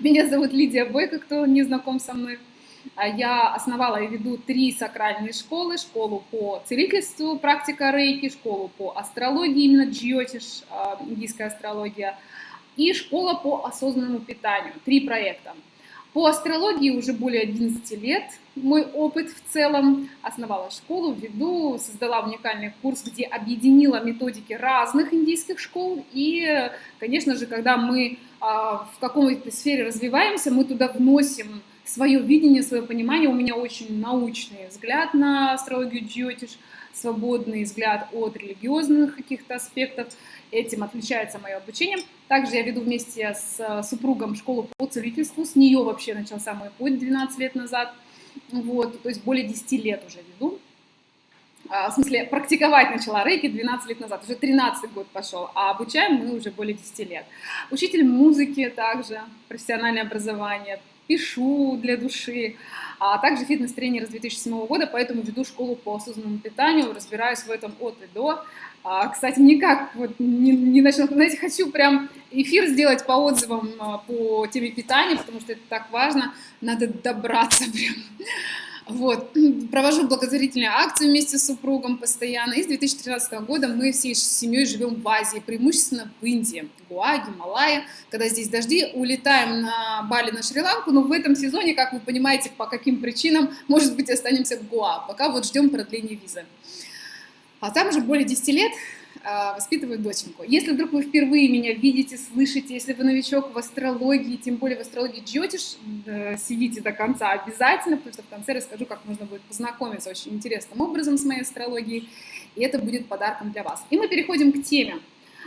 Меня зовут Лидия Бойко, кто не знаком со мной. А я основала и веду три сакральные школы. Школу по целительству, практика рейки, школу по астрологии, именно джиотиш, а, индийская астрология, и школа по осознанному питанию. Три проекта. По астрологии уже более 11 лет мой опыт в целом. Основала школу, веду, создала уникальный курс, где объединила методики разных индийских школ. И, конечно же, когда мы а, в какой-то сфере развиваемся, мы туда вносим свое видение, свое понимание. У меня очень научный взгляд на астрологию джиотиш, свободный взгляд от религиозных каких-то аспектов. Этим отличается мое обучение. Также я веду вместе с э, супругом школу по целительству. С нее вообще начался мой путь 12 лет назад. Вот, то есть более 10 лет уже веду. А, в смысле, практиковать начала рейки 12 лет назад, уже 13 год пошел, а обучаем мы уже более 10 лет. Учитель музыки также, профессиональное образование, пишу для души, а также фитнес-тренер с 2007 года, поэтому веду школу по осознанному питанию, разбираюсь в этом от и до. А, кстати, никак вот не, не начну, знаете, хочу прям эфир сделать по отзывам а, по теме питания, потому что это так важно, надо добраться прям. Вот. Провожу благотворительные акции вместе с супругом постоянно. И с 2013 года мы всей семьей живем в Азии, преимущественно в Индии, Гуа, Гималая. Когда здесь дожди, улетаем на Бали, на Шри-Ланку, но в этом сезоне, как вы понимаете, по каким причинам, может быть, останемся в Гуа, пока вот ждем продления визы. А там уже более 10 лет а, воспитываю доченьку. Если вдруг вы впервые меня видите, слышите, если вы новичок в астрологии, тем более в астрологии джотиш, сидите до конца обязательно, потому что в конце расскажу, как можно будет познакомиться очень интересным образом с моей астрологией, и это будет подарком для вас. И мы переходим к теме.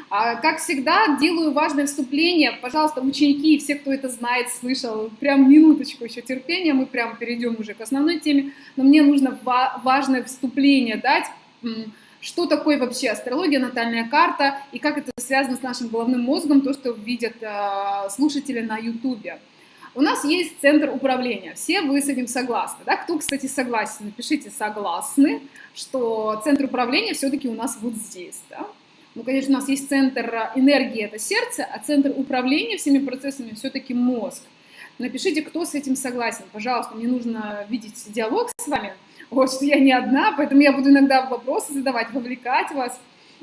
А, как всегда, делаю важное вступление. Пожалуйста, ученики и все, кто это знает, слышал, прям минуточку еще терпения, мы прям перейдем уже к основной теме. Но мне нужно важное вступление дать, что такое вообще астрология, натальная карта, и как это связано с нашим головным мозгом, то, что видят э, слушатели на ютубе. У нас есть центр управления, все вы с этим согласны, да? Кто, кстати, согласен, напишите «согласны», что центр управления все-таки у нас вот здесь, да? Ну, конечно, у нас есть центр энергии, это сердце, а центр управления всеми процессами все-таки мозг. Напишите, кто с этим согласен, пожалуйста, мне нужно видеть диалог с вами, вот, что я не одна, поэтому я буду иногда вопросы задавать, вовлекать вас.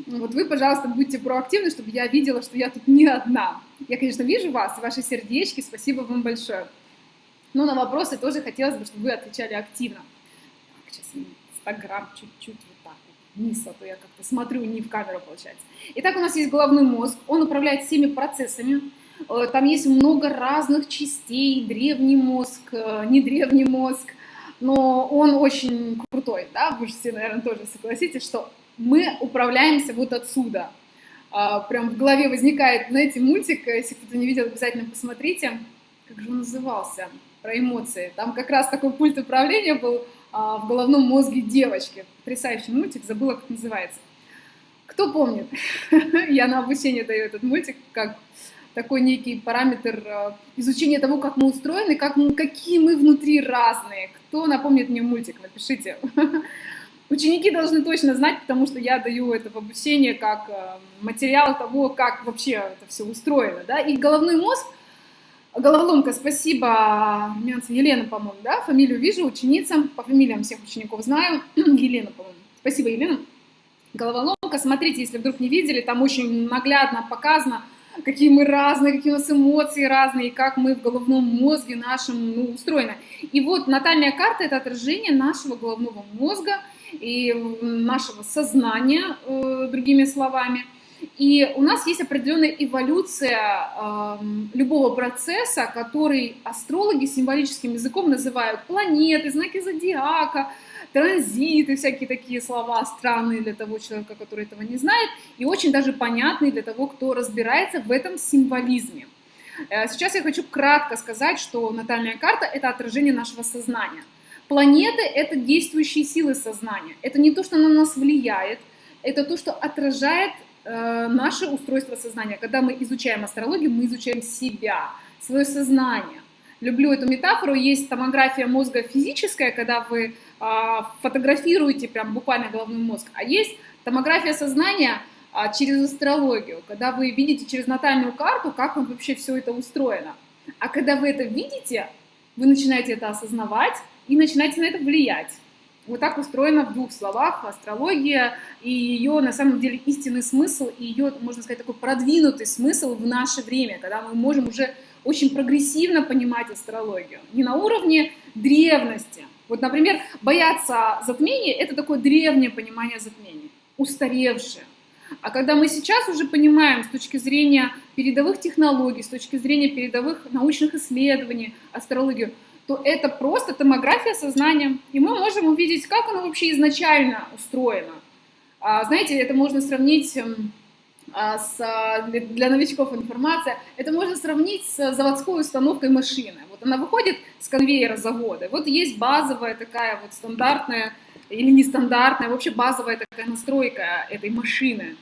Вот вы, пожалуйста, будьте проактивны, чтобы я видела, что я тут не одна. Я, конечно, вижу вас, ваши сердечки, спасибо вам большое. Но на вопросы тоже хотелось бы, чтобы вы отвечали активно. Так, сейчас Инстаграм чуть-чуть вот так вот вниз, а то я как-то смотрю не в камеру, получается. Итак, у нас есть головной мозг, он управляет всеми процессами, э, там есть много разных частей, древний мозг, э, не древний мозг, но он очень крутой, да, вы же все, наверное, тоже согласитесь, что мы управляемся вот отсюда. А, прям в голове возникает, знаете, мультик, если кто-то не видел, обязательно посмотрите, как же он назывался, про эмоции. Там как раз такой пульт управления был а, в головном мозге девочки. Потрясающий мультик, забыла, как называется. Кто помнит? Я на обучение даю этот мультик, как такой некий параметр э, изучения того, как мы устроены, как мы, какие мы внутри разные. Кто напомнит мне мультик, напишите. Ученики должны точно знать, потому что я даю это в обучение как э, материал того, как вообще это все устроено. Да? И головной мозг, головоломка, спасибо, Елена, по-моему, да, фамилию вижу, ученица, по фамилиям всех учеников знаю, Елена, по-моему. Спасибо, Елена. Головоломка, смотрите, если вдруг не видели, там очень наглядно показано, какие мы разные, какие у нас эмоции разные, и как мы в головном мозге нашем ну, устроены. И вот натальная карта – это отражение нашего головного мозга и нашего сознания, э, другими словами. И у нас есть определенная эволюция э, любого процесса, который астрологи символическим языком называют планеты, знаки зодиака, транзиты, всякие такие слова странные для того человека, который этого не знает, и очень даже понятные для того, кто разбирается в этом символизме. Э, сейчас я хочу кратко сказать, что натальная карта – это отражение нашего сознания. Планеты – это действующие силы сознания. Это не то, что на нас влияет, это то, что отражает э, наше устройство сознания. Когда мы изучаем астрологию, мы изучаем себя, свое сознание. Люблю эту метафору. Есть томография мозга физическая, когда вы фотографируете прям буквально головной мозг, а есть томография сознания а, через астрологию, когда вы видите через натальную карту, как вообще все это устроено. А когда вы это видите, вы начинаете это осознавать и начинаете на это влиять. Вот так устроена в двух словах астрология и ее на самом деле истинный смысл и ее, можно сказать, такой продвинутый смысл в наше время, когда мы можем уже очень прогрессивно понимать астрологию. Не на уровне древности. Вот, например, бояться затмения – это такое древнее понимание затмения, устаревшее. А когда мы сейчас уже понимаем с точки зрения передовых технологий, с точки зрения передовых научных исследований астрологию, то это просто томография сознания. И мы можем увидеть, как оно вообще изначально устроено. А, знаете, это можно сравнить эм, а, с, для новичков информация, это можно сравнить с заводской установкой машины. Она выходит с конвейера завода. Вот есть базовая такая вот стандартная или нестандартная, вообще базовая такая настройка этой машины.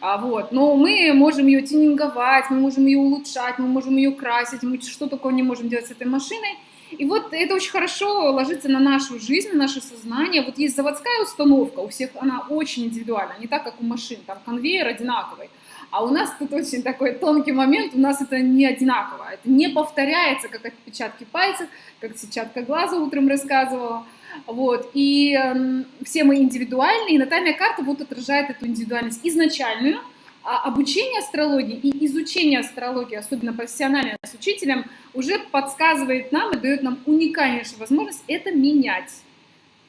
А, вот. Но мы можем ее тюнинговать, мы можем ее улучшать, мы можем ее красить, мы что такое не можем делать с этой машиной. И вот это очень хорошо ложится на нашу жизнь, на наше сознание. Вот есть заводская установка, у всех она очень индивидуальна, не так, как у машин, там конвейер одинаковый. А у нас тут очень такой тонкий момент, у нас это не одинаково, это не повторяется, как отпечатки пальцев, как сетчатка глаза утром рассказывала. Вот. И э, все мы индивидуальны, и натальная карта вот отражает эту индивидуальность изначальную, а обучение астрологии и изучение астрологии, особенно профессионально с учителем, уже подсказывает нам и дает нам уникальнейшую возможность это менять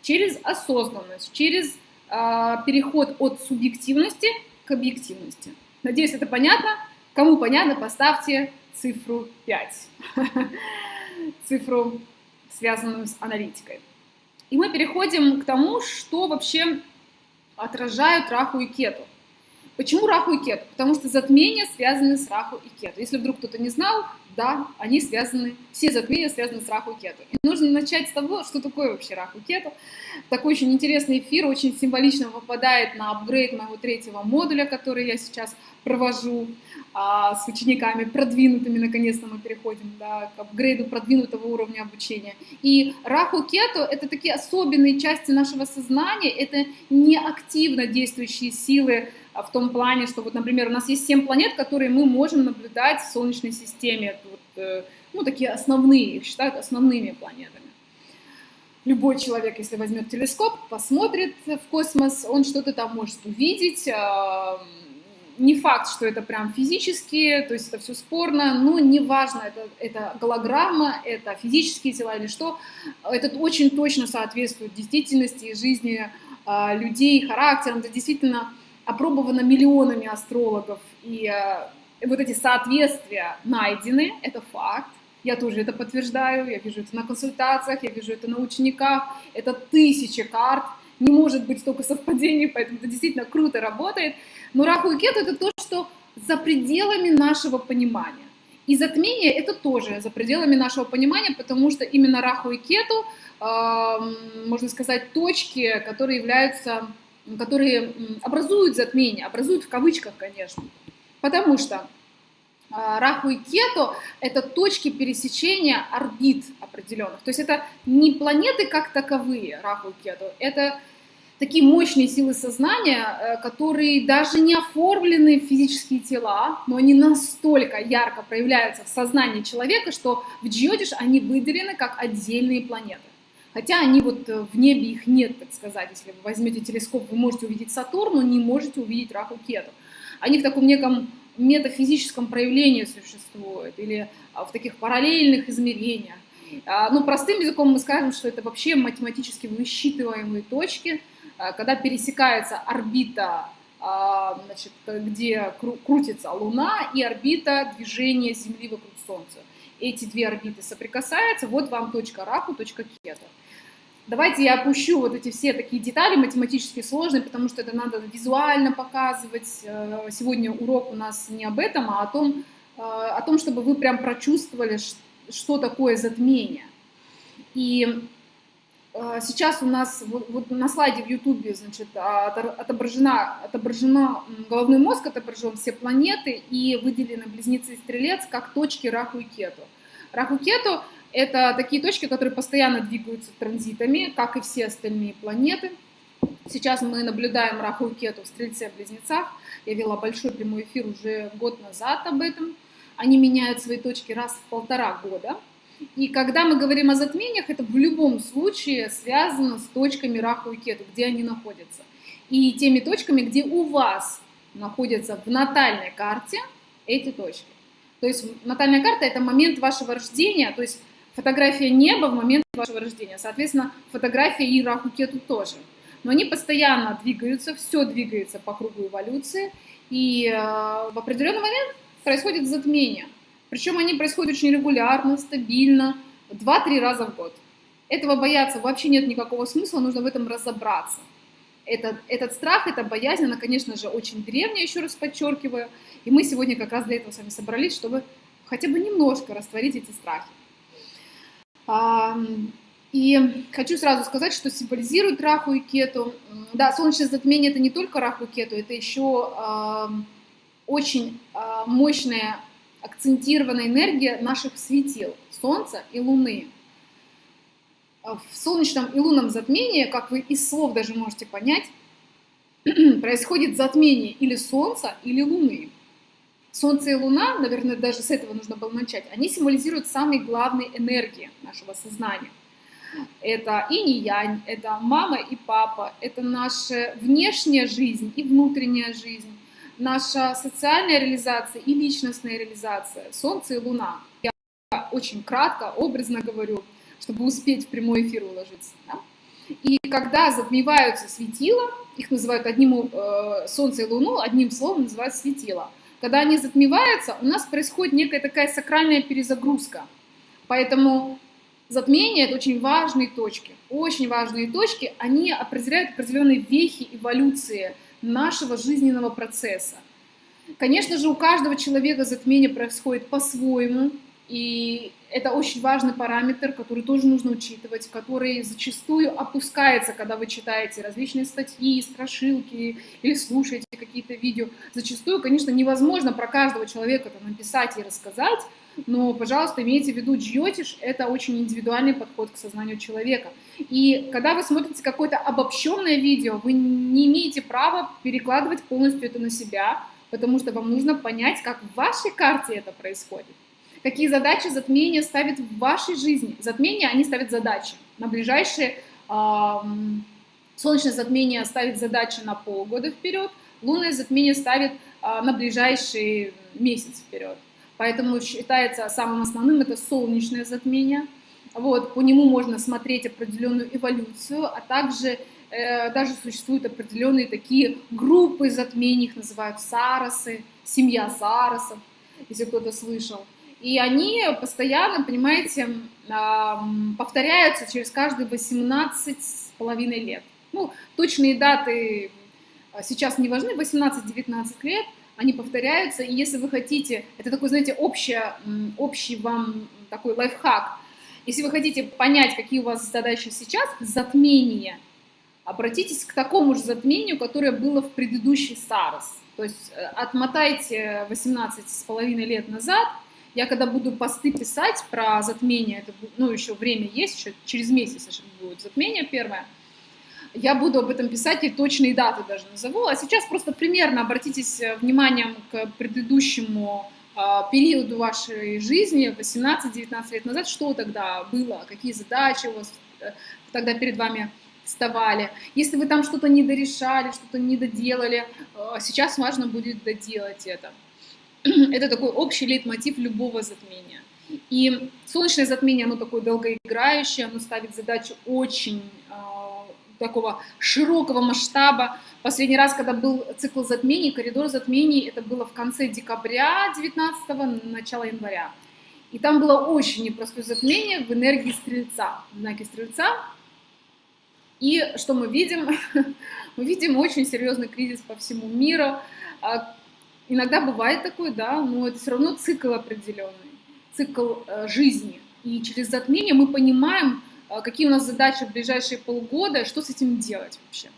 через осознанность, через э, переход от субъективности к объективности. Надеюсь, это понятно. Кому понятно, поставьте цифру 5. Цифру, связанную с аналитикой. И мы переходим к тому, что вообще отражают Раху и Кету. Почему Раху и Кету? Потому что затмения связаны с Раху и Кету. Если вдруг кто-то не знал, да, они связаны, все затмения связаны с Раху и Кету. И нужно начать с того, что такое вообще Раху и Кету. Такой очень интересный эфир, очень символично попадает на апгрейд моего третьего модуля, который я сейчас провожу а, с учениками продвинутыми, наконец-то мы переходим да, к апгрейду продвинутого уровня обучения. И Раху Кету — это такие особенные части нашего сознания, это не активно действующие силы в том плане, что вот, например, у нас есть семь планет, которые мы можем наблюдать в Солнечной системе. Вот, э, ну, такие основные, их считают основными планетами. Любой человек, если возьмет телескоп, посмотрит в космос, он что-то там может увидеть, а, не факт, что это прям физически, то есть это все спорно, но неважно, это, это голограмма, это физические тела или что, это очень точно соответствует действительности и жизни э, людей, характерам, это действительно опробовано миллионами астрологов, и э, вот эти соответствия найдены, это факт, я тоже это подтверждаю, я вижу это на консультациях, я вижу это на учениках, это тысячи карт, не может быть столько совпадений, поэтому это действительно круто работает. Но Раху и Кету — это то, что за пределами нашего понимания. И затмение — это тоже за пределами нашего понимания, потому что именно Раху и Кету, э, можно сказать, точки, которые являются, которые образуют затмение, образуют в кавычках, конечно. Потому что а, Раху и Кету — это точки пересечения орбит определенных. То есть это не планеты как таковые, Раху и Кету, это такие мощные силы сознания, э, которые даже не оформлены в физические тела, но они настолько ярко проявляются в сознании человека, что в Джиотиш они выделены как отдельные планеты. Хотя они вот э, в небе их нет, так сказать. Если вы возьмете телескоп, вы можете увидеть Сатурн, но не можете увидеть Раху Кету. Они в таком неком метафизическом проявлении существуют или а, в таких параллельных измерениях. А, ну, простым языком мы скажем, что это вообще математически высчитываемые точки, а, когда пересекается орбита, значит, где крутится Луна, и орбита движения Земли вокруг Солнца. Эти две орбиты соприкасаются, вот вам точка Раху, точка Кета. Давайте я опущу вот эти все такие детали математически сложные, потому что это надо визуально показывать. Э, сегодня урок у нас не об этом, а о том, э, о том чтобы вы прям прочувствовали, что такое затмение. И э, сейчас у нас вот, вот на слайде в Ютубе значит, отображена, отображена головной мозг, отображен все планеты и выделены близнецы и стрелец как точки Раху и Кету. Раху и Кету это такие точки, которые постоянно двигаются транзитами, как и все остальные планеты. Сейчас мы наблюдаем Раху и Кету в Стрельце-Близнецах. Я вела большой прямой эфир уже год назад об этом. они меняют свои точки раз в полтора года. И когда мы говорим о затмениях, это в любом случае связано с точками Раху и Кету, где они находятся. И теми точками, где у вас находятся в натальной карте эти точки. То есть натальная карта – это момент вашего рождения, то есть фотография неба в момент вашего рождения. Соответственно, фотография и Раху Кету тоже. Но они постоянно двигаются, все двигается по кругу эволюции, и э, в определенный момент происходит затмение. Причем они происходят очень регулярно, стабильно, 2-3 раза в год. Этого бояться вообще нет никакого смысла, нужно в этом разобраться. Этот, этот страх, эта боязнь, она, конечно же, очень древняя, еще раз подчеркиваю. И мы сегодня как раз для этого с вами собрались, чтобы хотя бы немножко растворить эти страхи. И хочу сразу сказать, что символизирует Раху и Кету. Да, солнечное затмение это не только Раху и Кету, это еще очень э, мощная акцентированная энергия наших светил, Солнца и Луны. В солнечном и лунном затмении, как вы из слов даже можете понять, происходит затмение или Солнца, или Луны. Солнце и Луна, наверное, даже с этого нужно было начать, они символизируют самые главные энергии нашего сознания – это и не янь, это мама и папа, это наша внешняя жизнь и внутренняя жизнь, наша социальная реализация и личностная реализация, Солнце и Луна. Я очень кратко, образно говорю, чтобы успеть в прямой эфир уложиться. Да? И когда затмеваются светила, их называют одним, э, Солнце и Луну, одним словом называют светила. Когда они затмеваются, у нас происходит некая такая сакральная перезагрузка. Поэтому Затмение — это очень важные точки. Очень важные точки, они определяют определенные вехи эволюции нашего жизненного процесса. Конечно же, у каждого человека затмение происходит по-своему, и это очень важный параметр, который тоже нужно учитывать, который зачастую опускается, когда вы читаете различные статьи, страшилки или слушаете какие-то видео. Зачастую, конечно, невозможно про каждого человека это написать и рассказать, но, пожалуйста, имейте в виду, джьотиш – это очень индивидуальный подход к сознанию человека. И когда вы смотрите какое-то обобщенное видео, вы не имеете права перекладывать полностью это на себя, потому что вам нужно понять, как в вашей карте это происходит. Какие задачи затмения ставит в вашей жизни. Затмения, они ставят задачи. На ближайшие э, солнечное затмение ставит задачи на полгода вперед, лунное затмение ставит э, на ближайший месяц вперед. Поэтому считается самым основным это солнечное затмение. Вот, по нему можно смотреть определенную эволюцию, а также э, даже существуют определенные такие группы затмений, их называют сарасы, семья сарасов, если кто-то слышал. И они постоянно, понимаете, повторяются через каждые 18 с половиной лет. Ну, точные даты сейчас не важны, 18-19 лет, они повторяются, и если вы хотите, это такой, знаете, общее, общий вам такой лайфхак, если вы хотите понять, какие у вас задачи сейчас, затмение, обратитесь к такому же затмению, которое было в предыдущий САРС. То есть э, отмотайте 18 с половиной лет назад, я когда буду посты писать про затмение, это, ну, еще время есть, еще через месяц будет затмение первое, я буду об этом писать и точные даты даже назову. А сейчас просто примерно обратитесь э, вниманием к предыдущему а, периоду вашей жизни, 18-19 лет назад, что тогда было, какие задачи у вас э, тогда перед вами вставали. Если вы там что-то не дорешали, что-то не доделали, э, сейчас важно будет доделать это. Это такой общий лейтмотив любого затмения. И солнечное затмение, оно такое долгоиграющее, оно ставит задачу очень такого широкого масштаба. Последний раз, когда был цикл затмений, коридор затмений, это было в конце декабря 19 начало января. И там было очень непростое затмение в энергии Стрельца, в знаке Стрельца. И что мы видим? мы видим очень серьезный кризис по всему миру. Иногда бывает такой, да, но это все равно цикл определенный, цикл э, жизни. И через затмение мы понимаем, а, какие у нас задачи в ближайшие полгода, что с этим делать вообще.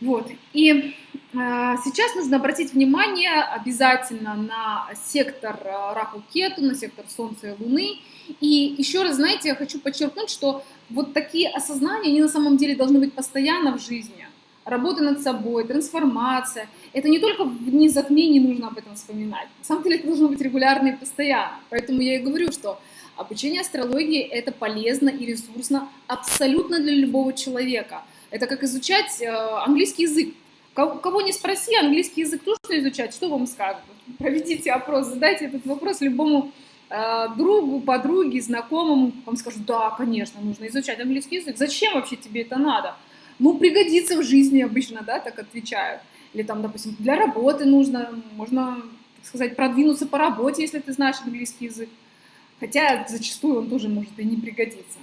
Вот. И э, сейчас нужно обратить внимание обязательно на сектор э, Раху-Кету, на сектор Солнца и Луны. И еще раз, знаете, я хочу подчеркнуть, что вот такие осознания, они на самом деле должны быть постоянно в жизни. Работа над собой, трансформация. Это не только в дни затмений нужно об этом вспоминать. На самом деле это должно быть регулярно и постоянно. Поэтому я и говорю, что обучение астрологии – это полезно и ресурсно абсолютно для любого человека. Это как изучать э, английский язык. Кого не спроси, английский язык нужно изучать, что вам скажут? Проведите опрос, задайте этот вопрос любому э, другу, подруге, знакомому. Вам скажут, да, конечно, нужно изучать английский язык. Зачем вообще тебе это надо? Ну, пригодится в жизни обычно, да, так отвечают. Или там, допустим, для работы нужно, можно, так сказать, продвинуться по работе, если ты знаешь английский язык. Хотя зачастую он тоже может и не пригодиться.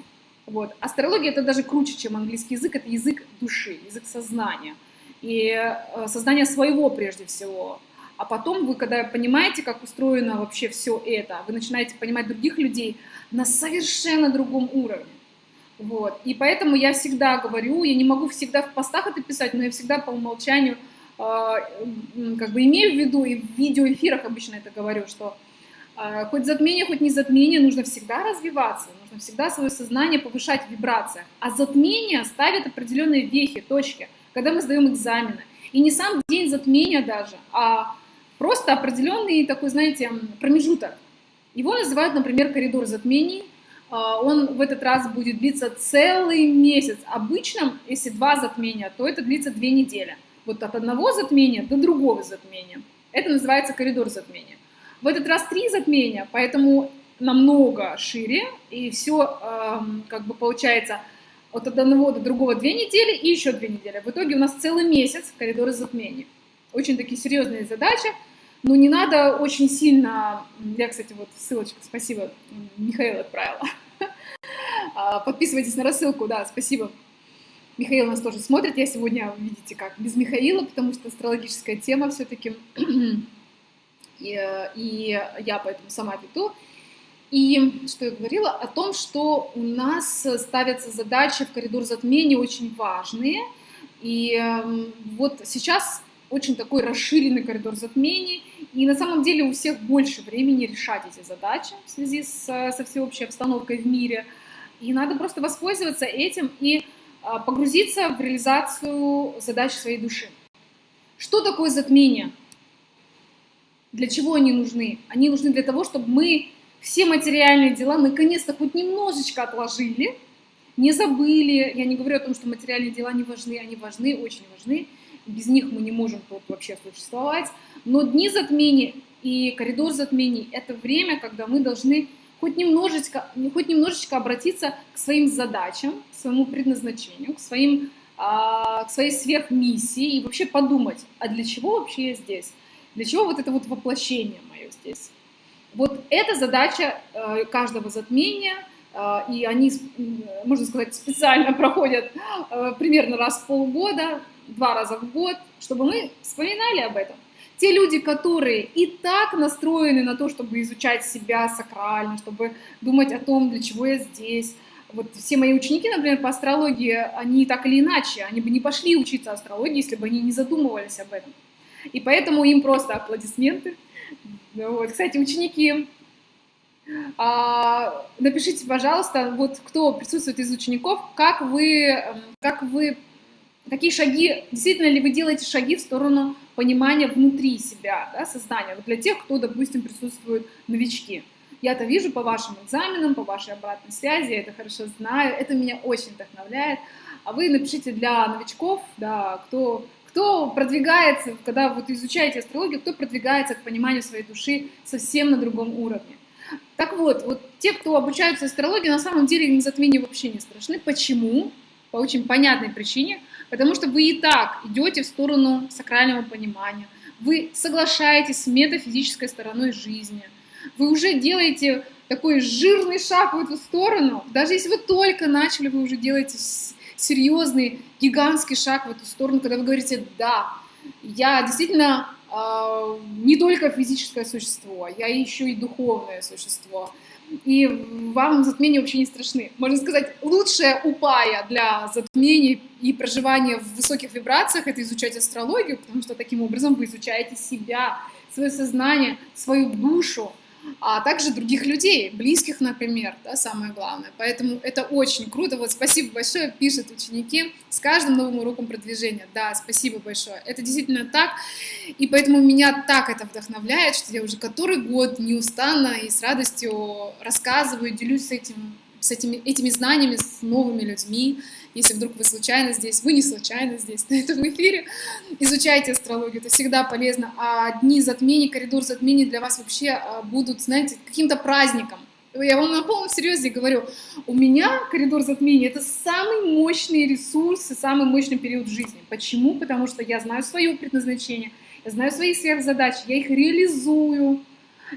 Вот. Астрология это даже круче, чем английский язык, это язык души, язык сознания. И э, сознание своего прежде всего. А потом вы, когда понимаете, как устроено вообще все это, вы начинаете понимать других людей на совершенно другом уровне. Вот. И поэтому я всегда говорю, я не могу всегда в постах это писать, но я всегда по умолчанию э, как бы имею в виду, и в видеоэфирах обычно это говорю, что э, хоть затмение, хоть не затмение, нужно всегда развиваться, нужно всегда свое сознание повышать в вибрациях. А затмение ставит определенные вехи, точки, когда мы сдаем экзамены. И не сам день затмения даже, а просто определенный такой, знаете, промежуток. Его называют, например, коридор затмений – он в этот раз будет длиться целый месяц. Обычно, если два затмения, то это длится две недели. Вот от одного затмения до другого затмения. Это называется коридор затмения. В этот раз три затмения, поэтому намного шире, и все как бы получается от одного до другого две недели и еще две недели. В итоге у нас целый месяц коридора затмений. Очень такие серьезные задачи. Но не надо очень сильно... Я, кстати, вот ссылочку, спасибо, Михаил отправила. А, подписывайтесь на рассылку, да, спасибо. Михаил нас тоже смотрит. Я сегодня, видите, как без Михаила, потому что астрологическая тема все-таки. И, и я поэтому сама веду. И что я говорила? О том, что у нас ставятся задачи в коридор затмений очень важные. И эм, вот сейчас очень такой расширенный коридор затмений, и на самом деле у всех больше времени решать эти задачи в связи с, со всеобщей обстановкой в мире, и надо просто воспользоваться этим и а, погрузиться в реализацию задач своей души. Что такое затмение? Для чего они нужны? Они нужны для того, чтобы мы все материальные дела наконец-то хоть немножечко отложили, не забыли. Я не говорю о том, что материальные дела не важны, они важны, очень важны без них мы не можем тут вообще существовать. Но дни затмений и коридор затмений – это время, когда мы должны хоть немножечко, хоть немножечко обратиться к своим задачам, к своему предназначению, к, своим, а, к своей сверхмиссии и вообще подумать, а для чего вообще я здесь? Для чего вот это вот воплощение мое здесь? Вот эта задача э, каждого затмения, э, и они, можно сказать, специально проходят э, примерно раз в полгода, два раза в год, чтобы мы вспоминали об этом. Те люди, которые и так настроены на то, чтобы изучать себя сакрально, чтобы думать о том, для чего я здесь. Вот все мои ученики, например, по астрологии, они так или иначе, они бы не пошли учиться астрологии, если бы они не задумывались об этом. И поэтому им просто аплодисменты. Вот. Кстати, ученики, а, напишите, пожалуйста, вот кто присутствует из учеников, как вы, как вы какие шаги, действительно ли вы делаете шаги в сторону понимания внутри себя, да, сознания, вот для тех, кто, допустим, присутствуют новички. Я это вижу по вашим экзаменам, по вашей обратной связи, я это хорошо знаю, это меня очень вдохновляет. А вы напишите для новичков, да, кто, кто продвигается, когда вот изучаете астрологию, кто продвигается к пониманию своей души совсем на другом уровне. Так вот, вот те, кто обучаются астрологии, на самом деле им затмения вообще не страшны. Почему? По очень понятной причине – Потому что вы и так идете в сторону сакрального понимания, вы соглашаетесь с метафизической стороной жизни, вы уже делаете такой жирный шаг в эту сторону, даже если вы только начали, вы уже делаете серьезный, гигантский шаг в эту сторону, когда вы говорите «да, я действительно э, не только физическое существо, я еще и духовное существо» и вам затмения вообще не страшны. Можно сказать, лучшая упая для затмений и проживания в высоких вибрациях — это изучать астрологию, потому что таким образом вы изучаете себя, свое сознание, свою душу, а также других людей, близких, например, да, самое главное. Поэтому это очень круто. Вот спасибо большое, пишут ученики с каждым новым уроком продвижения. Да, спасибо большое. Это действительно так. И поэтому меня так это вдохновляет, что я уже который год неустанно и с радостью рассказываю, делюсь с этим с этими, этими знаниями с новыми людьми. Если вдруг вы случайно здесь, вы не случайно здесь, на этом эфире, изучайте астрологию, это всегда полезно. А дни затмений, коридор затмений для вас вообще а, будут, знаете, каким-то праздником. Я вам на полном серьезе говорю, у меня коридор затмений — это самый мощный ресурс и самый мощный период жизни. Почему? Потому что я знаю свое предназначение, я знаю свои сверхзадачи, я их реализую,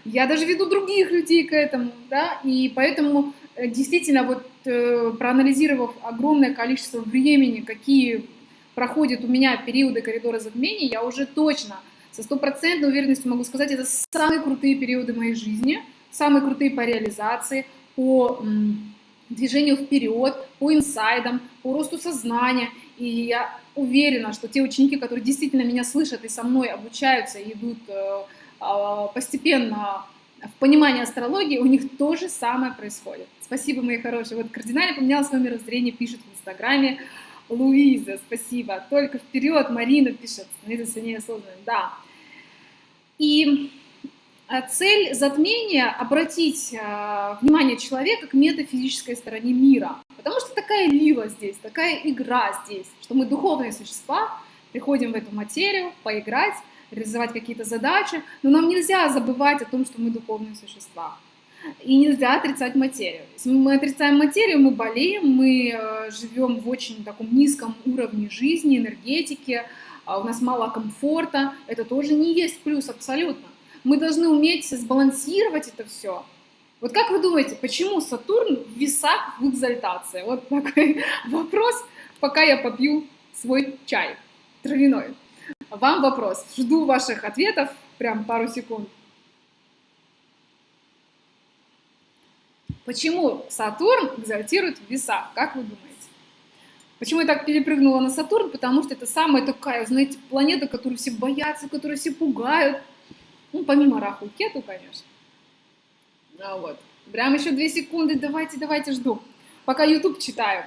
я даже веду других людей к этому, да, и поэтому действительно, вот э, проанализировав огромное количество времени, какие проходят у меня периоды коридора затмений, я уже точно со стопроцентной уверенностью могу сказать, это самые крутые периоды моей жизни, самые крутые по реализации, по движению вперед, по инсайдам, по росту сознания. И я уверена, что те ученики, которые действительно меня слышат и со мной обучаются, идут э, а, постепенно в понимании астрологии, у них то же самое происходит. Спасибо, мои хорошие. Вот кардинально поменялось свое мировоззрение, пишет в Инстаграме Луиза, спасибо. Только вперед, Марина пишет, становиться сильнее осознанным. Да. И а, цель затмения — обратить э, внимание человека к метафизической стороне мира. Потому что такая лила здесь, такая игра здесь, что мы духовные существа, приходим в эту материю поиграть, реализовать какие-то задачи, но нам нельзя забывать о том, что мы духовные существа. И нельзя отрицать материю. Если мы отрицаем материю, мы болеем, мы э, живем в очень таком низком уровне жизни, энергетики, а у нас мало комфорта. Это тоже не есть плюс абсолютно. Мы должны уметь сбалансировать это все. Вот как вы думаете, почему Сатурн в весах в экзальтации? Вот такой вопрос, пока я попью свой чай травяной. Вам вопрос. Жду ваших ответов. Прям пару секунд. Почему Сатурн экзальтирует в весах? Как вы думаете? Почему я так перепрыгнула на Сатурн? Потому что это самая такая, знаете, планета, которую все боятся, которую все пугают. Ну, помимо Раху Кету, конечно. А вот. Прям еще две секунды, давайте, давайте, жду. Пока YouTube читаю.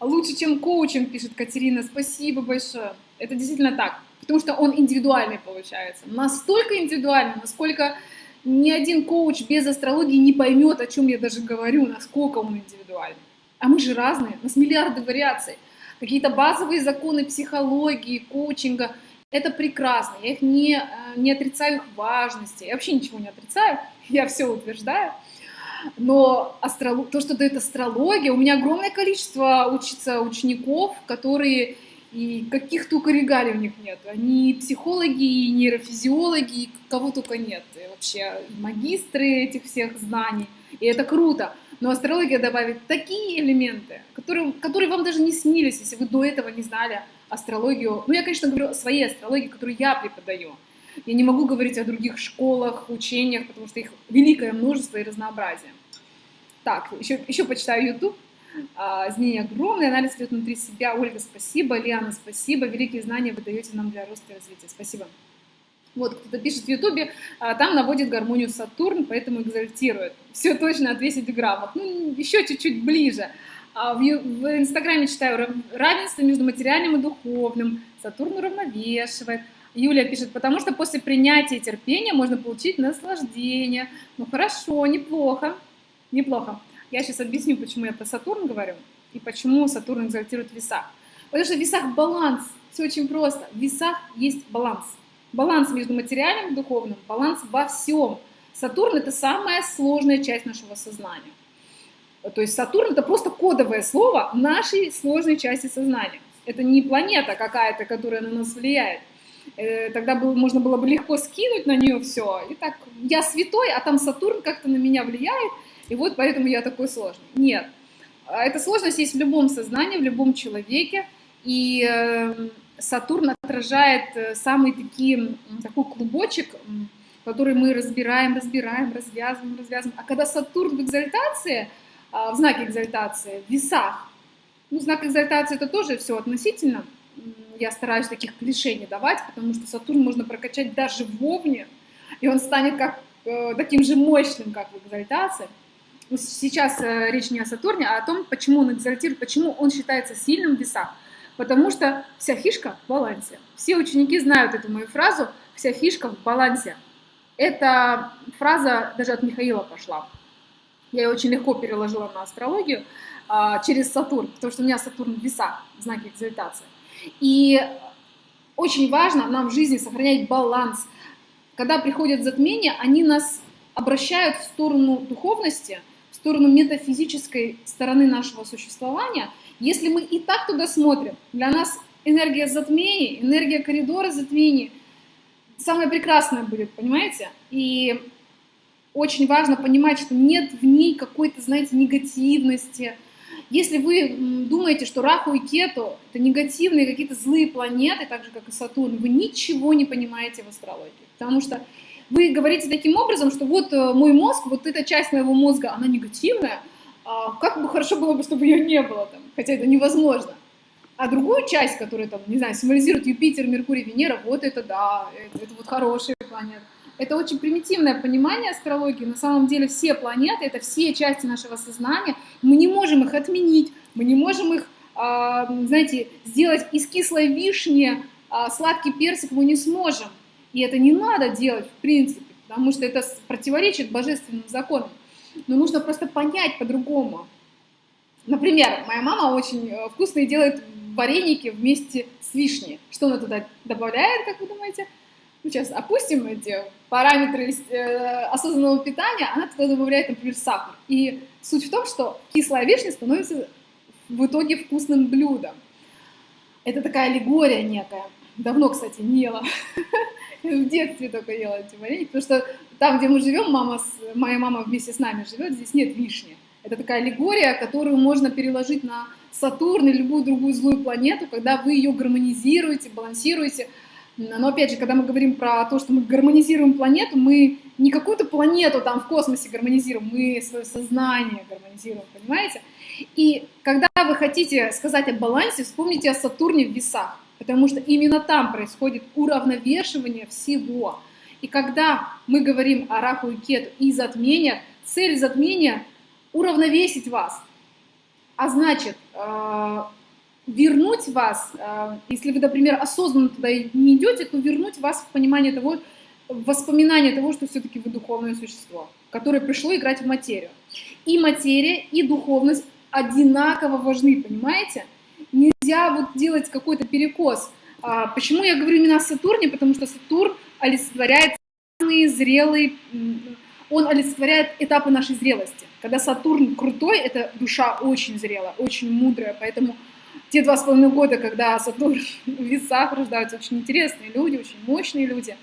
Лучше, чем коучем, пишет Катерина. Спасибо большое. Это действительно так. Потому что он индивидуальный получается. Настолько индивидуальный, насколько ни один коуч без астрологии не поймет, о чем я даже говорю, насколько он индивидуальный. А мы же разные, у нас миллиарды вариаций. Какие-то базовые законы психологии, коучинга, это прекрасно, я их не, э, не отрицаю их важности, я вообще ничего не отрицаю, я все утверждаю. Но астролог, то, что дает астрология, у меня огромное количество учится учеников, которые и каких только регалий у них нет. Они психологи, и нейрофизиологи, и кого только нет. И вообще и магистры этих всех знаний. И это круто. Но астрология добавит такие элементы, которые, которые вам даже не снились, если вы до этого не знали астрологию. Ну, я, конечно, говорю о своей астрологии, которую я преподаю. Я не могу говорить о других школах, учениях, потому что их великое множество и разнообразие. Так, еще, еще почитаю YouTube. А, изменения огромные, анализ идет внутри себя. Ольга, спасибо. Лиана, спасибо. Великие знания вы даете нам для роста и развития. Спасибо. Вот, кто-то пишет в Ютубе, а, там наводит гармонию Сатурн, поэтому экзальтирует. Все точно от 10 граммов. Ну, еще чуть-чуть ближе. А в, в Инстаграме читаю равенство между материальным и духовным. Сатурн уравновешивает. Юлия пишет, потому что после принятия терпения можно получить наслаждение. Ну хорошо, неплохо, неплохо. Я сейчас объясню, почему я про Сатурн говорю и почему Сатурн экзальтирует в весах. Потому что в весах баланс. Все очень просто. В весах есть баланс. Баланс между материальным и духовным, баланс во всем. Сатурн — это самая сложная часть нашего сознания. То есть Сатурн — это просто кодовое слово нашей сложной части сознания. Это не планета какая-то, которая на нас влияет. Э, тогда было, можно было бы легко скинуть на нее все. И так, я святой, а там Сатурн как-то на меня влияет, и вот поэтому я такой сложный. Нет. А эта сложность есть в любом сознании, в любом человеке. И эм, Сатурн отражает э, самый такие, такой клубочек, который мы разбираем, разбираем, развязываем, развязываем. А когда Сатурн в экзальтации, а, в знаке экзальтации, в весах, ну, знак экзальтации это тоже все относительно, я стараюсь таких клише не давать, потому что Сатурн можно прокачать даже в Овне, и он станет как э, таким же мощным, как в экзальтации. Сейчас э, речь не о Сатурне, а о том, почему он экзальтирует, почему он считается сильным в весах. Потому что вся фишка в балансе. Все ученики знают эту мою фразу «вся фишка в балансе». Эта фраза даже от Михаила пошла. Я ее очень легко переложила на астрологию а, через Сатурн, потому что у меня Сатурн в весах, в знаке экзальтации. И очень важно нам в жизни сохранять баланс. Когда приходят затмения, они нас обращают в сторону духовности, сторону метафизической стороны нашего существования. Если мы и так туда смотрим, для нас энергия затмений, энергия коридора затмений самое прекрасное будет, понимаете? И очень важно понимать, что нет в ней какой-то, знаете, негативности, если вы думаете, что Раху и Кету — это негативные какие-то злые планеты, так же, как и Сатурн, вы ничего не понимаете в астрологии. Потому что вы говорите таким образом, что вот э, мой мозг, вот эта часть моего мозга, она негативная, а как бы хорошо было бы, чтобы ее не было там, хотя это невозможно. А другую часть, которая там, не знаю, символизирует Юпитер, Меркурий, Венера, вот это да, это, это вот хорошие планеты. Это очень примитивное понимание астрологии. На самом деле все планеты — это все части нашего сознания. Мы не можем их отменить, мы не можем их, а, знаете, сделать из кислой вишни а, сладкий персик мы не сможем. И это не надо делать в принципе, потому что это противоречит божественным законам. Но нужно просто понять по-другому. Например, моя мама очень э, вкусные делает вареники вместе с вишней. Что она туда добавляет, как вы думаете? Ну, сейчас опустим эти параметры э, осознанного питания, она туда добавляет, например, сахар. И суть в том, что кислая вишня становится в итоге вкусным блюдом. Это такая аллегория некая. Давно, кстати, не ела. В детстве только ела эти вареники, потому что там, где мы живем, мама, моя мама вместе с нами живет, здесь нет вишни. Это такая аллегория, которую можно переложить на Сатурн или любую другую злую планету, когда вы ее гармонизируете, балансируете, но опять же, когда мы говорим про то, что мы гармонизируем планету, мы не какую-то планету там в космосе гармонизируем, мы свое сознание гармонизируем, понимаете? И когда вы хотите сказать о балансе, вспомните о Сатурне в весах, потому что именно там происходит уравновешивание всего. И когда мы говорим о Раху и Кету и затмениях, цель затмения — уравновесить вас. А значит, э, вернуть вас, э, если вы, например, осознанно туда не идете, то вернуть вас в понимание того, в воспоминание того, что все-таки вы духовное существо, которое пришло играть в материю. И материя, и духовность одинаково важны, понимаете? Нельзя вот делать какой-то перекос. А почему я говорю именно о Сатурне? Потому что Сатурн олицетворяет зрелый, он олицетворяет этапы нашей зрелости. Когда Сатурн крутой, это душа очень зрелая, очень мудрая, поэтому те два с половиной года, когда Сатурн в весах рождаются очень интересные люди, очень мощные люди,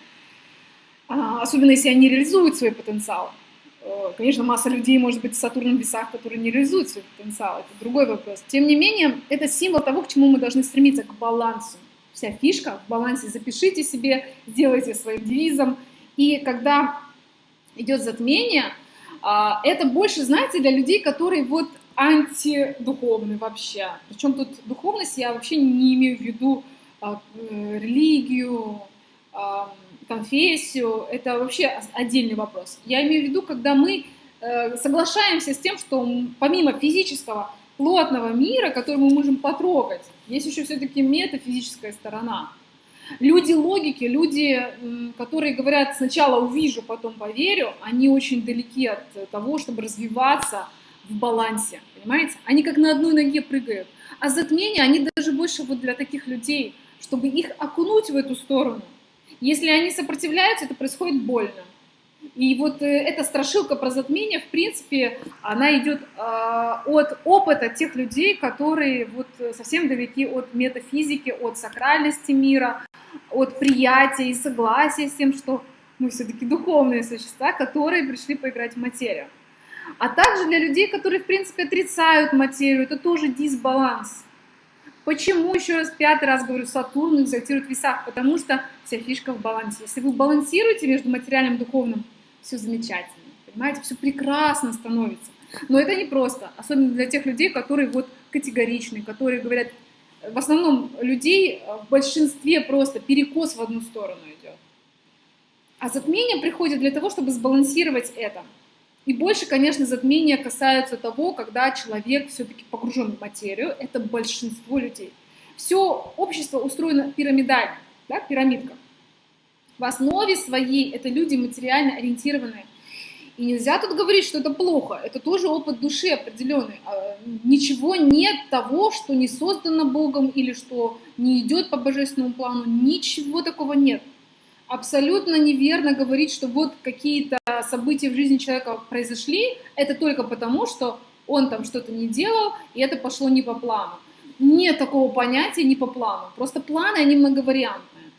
а, особенно если они реализуют свой потенциал. Э, конечно, масса людей, может быть, с Сатурном в весах, которые не реализуют свой потенциал, это другой вопрос. Тем не менее, это символ того, к чему мы должны стремиться, к балансу. Вся фишка в балансе. Запишите себе, сделайте своим девизом. И когда идет затмение, а, это больше, знаете, для людей, которые вот антидуховный вообще. Причем тут духовность я вообще не имею в виду а, э, религию, конфессию, это вообще отдельный вопрос. Я имею в виду, когда мы э, соглашаемся с тем, что помимо физического плотного мира, который мы можем потрогать, есть еще все-таки метафизическая сторона. Люди логики, люди, которые говорят сначала увижу, потом поверю, они очень далеки от того, чтобы развиваться в балансе, понимаете? Они как на одной ноге прыгают. А затмения, они даже больше вот для таких людей, чтобы их окунуть в эту сторону. Если они сопротивляются, это происходит больно. И вот э, эта страшилка про затмение, в принципе, она идет э, от опыта тех людей, которые вот совсем далеки от метафизики, от сакральности мира, от приятия и согласия с тем, что мы все-таки духовные существа, которые пришли поиграть в материю. А также для людей, которые, в принципе, отрицают материю, это тоже дисбаланс. Почему, еще раз, пятый раз говорю, Сатурн экзальтирует в весах? Потому что вся фишка в балансе. Если вы балансируете между материальным и духовным, все замечательно, понимаете, все прекрасно становится. Но это не просто, особенно для тех людей, которые вот категоричны, которые говорят, в основном людей в большинстве просто перекос в одну сторону идет. А затмение приходит для того, чтобы сбалансировать это. И больше, конечно, затмения касаются того, когда человек все-таки погружен в материю, это большинство людей. Все общество устроено пирамидально, да, пирамидка. В основе своей это люди материально ориентированные. И нельзя тут говорить, что это плохо. Это тоже опыт души определенный. А, ничего нет того, что не создано Богом или что не идет по божественному плану. Ничего такого нет. Абсолютно неверно говорить, что вот какие-то события в жизни человека произошли, это только потому, что он там что-то не делал, и это пошло не по плану. Нет такого понятия не по плану. Просто планы, они многовариантные.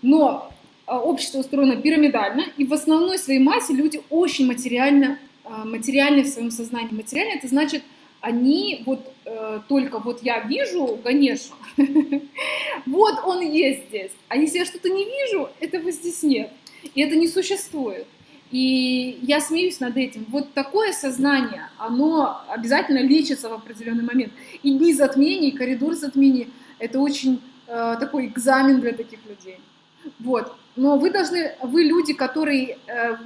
Но а, общество устроено пирамидально, и в основной своей массе люди очень материально, а, материальны в своем сознании. Материально это значит, они вот э, только вот я вижу Ганешу, вот он есть здесь, а если я что-то не вижу, этого здесь нет, и это не существует. И я смеюсь над этим. Вот такое сознание, оно обязательно лечится в определенный момент. И дни затмений, коридор затмений — это очень э, такой экзамен для таких людей. Вот. Но вы должны, вы люди, которые, э,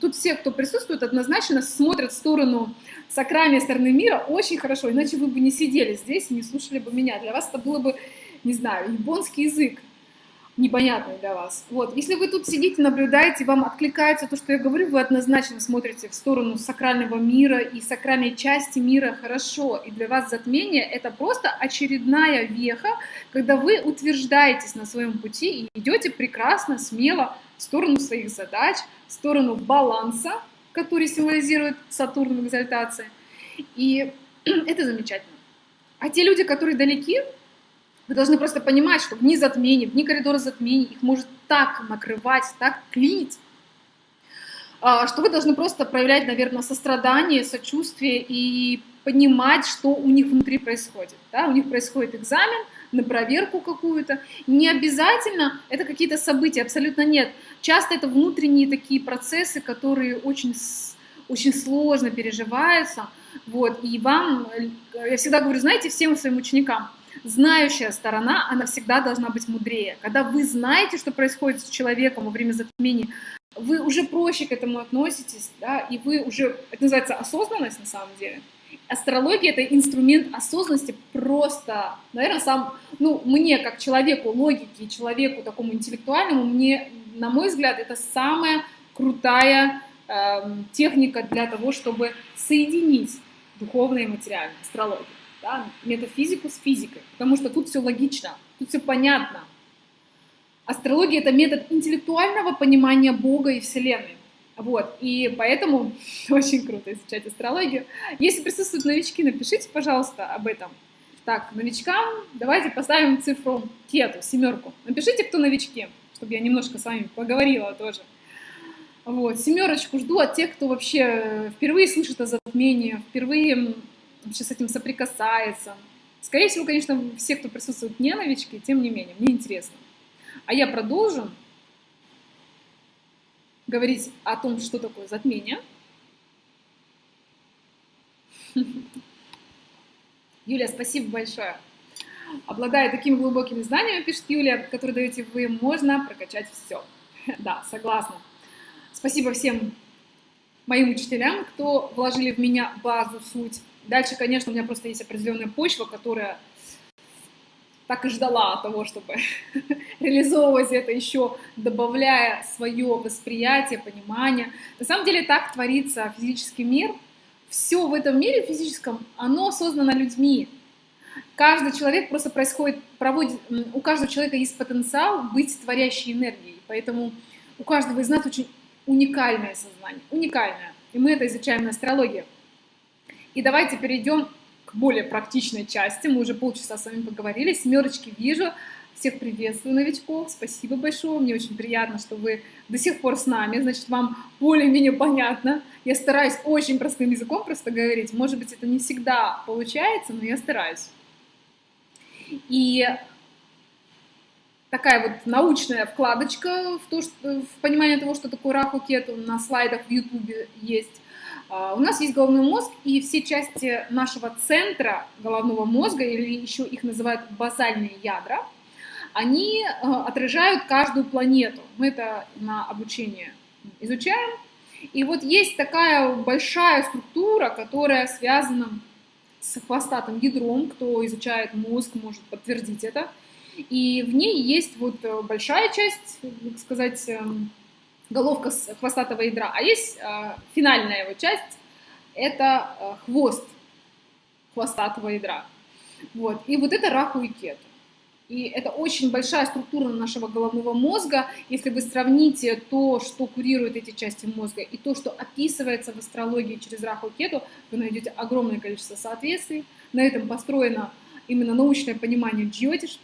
тут все, кто присутствует, однозначно смотрят в сторону сакральной стороны мира очень хорошо, иначе вы бы не сидели здесь и не слушали бы меня. Для вас это было бы, не знаю, японский язык непонятный для вас. Вот. Если вы тут сидите, наблюдаете, вам откликается то, что я говорю, вы однозначно смотрите в сторону сакрального мира и сакральной части мира хорошо. И для вас затмение — это просто очередная веха, когда вы утверждаетесь на своем пути и идете прекрасно, смело в сторону своих задач, в сторону баланса, который символизирует Сатурн в экзальтации. И это замечательно. А те люди, которые далеки, вы должны просто понимать, что в дни затмений, в дни коридора затмений их может так накрывать, так клинить, а, что вы должны просто проявлять, наверное, сострадание, сочувствие и понимать, что у них внутри происходит. Да? У них происходит экзамен на проверку какую-то. Не обязательно это какие-то события, абсолютно нет. Часто это внутренние такие процессы, которые очень, очень сложно переживаются. Вот. И вам, я всегда говорю, знаете, всем своим ученикам – знающая сторона, она всегда должна быть мудрее. Когда вы знаете, что происходит с человеком во время затмения, вы уже проще к этому относитесь, да, и вы уже, это называется осознанность на самом деле. Астрология — это инструмент осознанности просто, наверное, сам, ну, мне, как человеку логики, человеку такому интеллектуальному, мне, на мой взгляд, это самая крутая э, техника для того, чтобы соединить духовное и материальное, астрологию да, метафизику с физикой, потому что тут все логично, тут все понятно. Астрология — это метод интеллектуального понимания Бога и Вселенной. Вот, и поэтому очень круто изучать астрологию. Если присутствуют новички, напишите, пожалуйста, об этом. Так, новичкам давайте поставим цифру кету, семерку. Напишите, кто новички, чтобы я немножко с вами поговорила тоже. Вот, семерочку жду от тех, кто вообще впервые слышит о затмении, впервые вообще с этим соприкасается. Скорее всего, конечно, все, кто присутствует, не новички, тем не менее, мне интересно. А я продолжу говорить о том, что такое затмение. Юлия, спасибо большое. Обладая такими глубокими знаниями, пишет Юлия, которые даете вы, можно прокачать все. Да, согласна. Спасибо всем моим учителям, кто вложили в меня базу, суть. Дальше, конечно, у меня просто есть определенная почва, которая так и ждала того, чтобы реализовывать это еще, добавляя свое восприятие, понимание. На самом деле так творится физический мир. Все в этом мире физическом, оно создано людьми. Каждый человек просто происходит, проводит, у каждого человека есть потенциал быть творящей энергией. Поэтому у каждого из нас очень уникальное сознание, уникальное. И мы это изучаем на астрологии. И давайте перейдем к более практичной части. Мы уже полчаса с вами поговорили. Семерочки вижу. Всех приветствую, новичков. Спасибо большое. Мне очень приятно, что вы до сих пор с нами. Значит, вам более-менее понятно. Я стараюсь очень простым языком просто говорить. Может быть, это не всегда получается, но я стараюсь. И такая вот научная вкладочка в, то, что, в понимание того, что такое раху кету на слайдах в Ютубе есть. А, у нас есть головной мозг, и все части нашего центра головного мозга, или еще их называют базальные ядра, они отражают каждую планету. Мы это на обучение изучаем. И вот есть такая большая структура, которая связана с хвостатым ядром, кто изучает мозг, может подтвердить это. И в ней есть вот большая часть, так сказать, головка хвостатого ядра, а есть э, финальная его часть, это э, хвост хвостатого ядра. Вот. И вот это раху и кету. И это очень большая структура нашего головного мозга. Если вы сравните то, что курирует эти части мозга, и то, что описывается в астрологии через Раху Кету, вы найдете огромное количество соответствий. На этом построено именно научное понимание джьотиш,